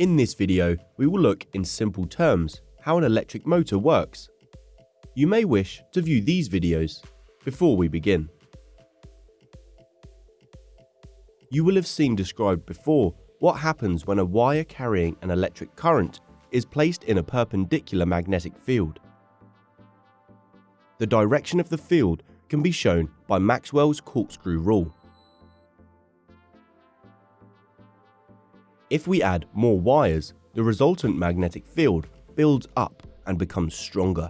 In this video, we will look in simple terms how an electric motor works. You may wish to view these videos before we begin. You will have seen described before what happens when a wire carrying an electric current is placed in a perpendicular magnetic field. The direction of the field can be shown by Maxwell's corkscrew rule. If we add more wires, the resultant magnetic field builds up and becomes stronger.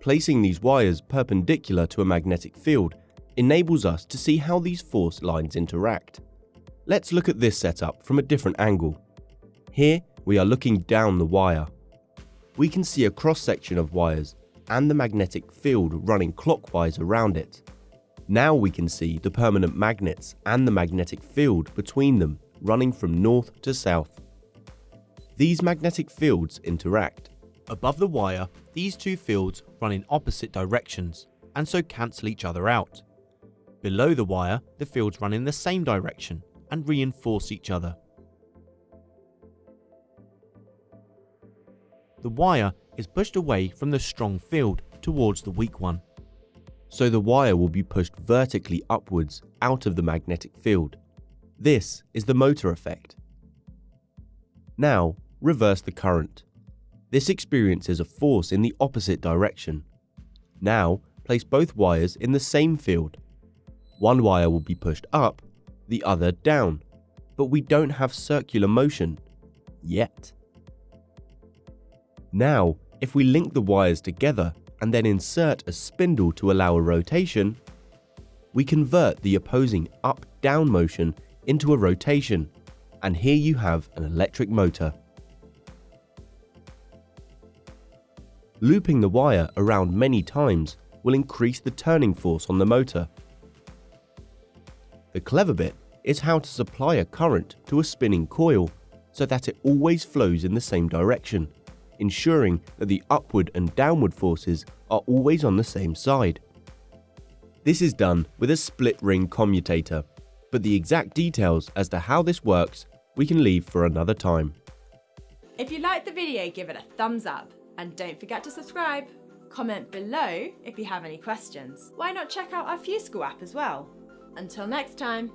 Placing these wires perpendicular to a magnetic field enables us to see how these force lines interact. Let's look at this setup from a different angle. Here we are looking down the wire. We can see a cross section of wires and the magnetic field running clockwise around it. Now we can see the permanent magnets and the magnetic field between them running from north to south. These magnetic fields interact. Above the wire, these two fields run in opposite directions and so cancel each other out. Below the wire, the fields run in the same direction and reinforce each other. The wire is pushed away from the strong field towards the weak one. So the wire will be pushed vertically upwards out of the magnetic field. This is the motor effect. Now, reverse the current. This experiences a force in the opposite direction. Now, place both wires in the same field. One wire will be pushed up, the other down, but we don't have circular motion. Yet. Now, if we link the wires together and then insert a spindle to allow a rotation, we convert the opposing up-down motion into a rotation, and here you have an electric motor. Looping the wire around many times will increase the turning force on the motor. The clever bit is how to supply a current to a spinning coil so that it always flows in the same direction, ensuring that the upward and downward forces are always on the same side. This is done with a split ring commutator but the exact details as to how this works we can leave for another time. If you liked the video, give it a thumbs up and don't forget to subscribe. Comment below if you have any questions. Why not check out our FuseSchool app as well? Until next time.